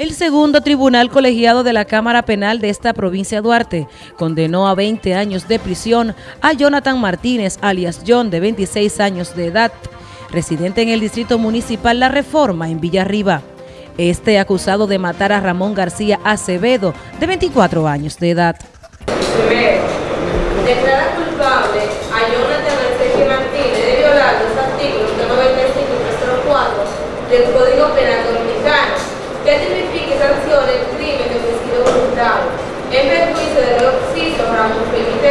El segundo tribunal colegiado de la Cámara Penal de esta provincia Duarte condenó a 20 años de prisión a Jonathan Martínez, alias John, de 26 años de edad, residente en el distrito municipal La Reforma, en Villarriba. Este acusado de matar a Ramón García Acevedo, de 24 años de edad. Declara culpable a Jonathan Arceque Martínez de violar los artículos 95 y 304 del Código Penal Dominicano, que tipifica y sanciona el crimen de homicidio voluntario en perjuicio del occiso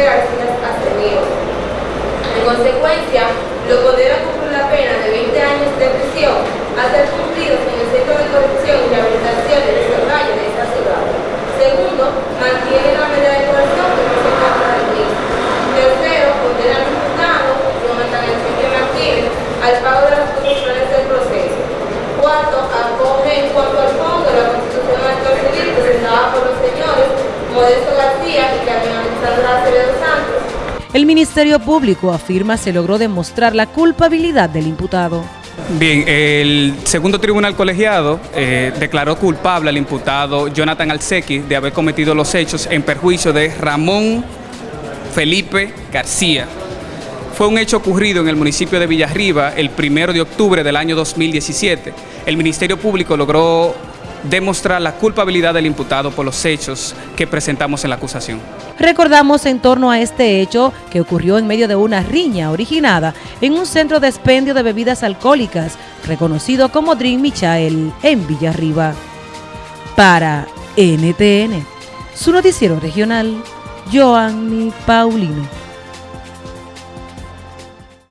Ramón Felipe García Acevedo. En consecuencia, lo condena a cumplir la pena de 20 años de prisión a ser cumplidos en el Centro de Corrección y Rehabilitación de ese valle de esta ciudad. Segundo, mantiene la medida de coerción que presenta para el mismo. Tercero, condena al imputado, Jonathan Enrique Martínez, al pago de las condiciones del proceso. Cuarto, acoge en cuanto al fondo la Constitución Actual Civil presentada por los señores Modesto García y Carmen Alexandra Acevedo Santos, El Ministerio Público afirma se logró demostrar la culpabilidad del imputado. Bien, el segundo tribunal colegiado eh, declaró culpable al imputado Jonathan Alsequi de haber cometido los hechos en perjuicio de Ramón Felipe García. Fue un hecho ocurrido en el municipio de Villarriba el primero de octubre del año 2017. El Ministerio Público logró demostrar la culpabilidad del imputado por los hechos que presentamos en la acusación. Recordamos en torno a este hecho que ocurrió en medio de una riña originada en un centro de expendio de bebidas alcohólicas reconocido como Dream Michael en Villarriba. Para NTN, su noticiero regional, Joanny Paulino.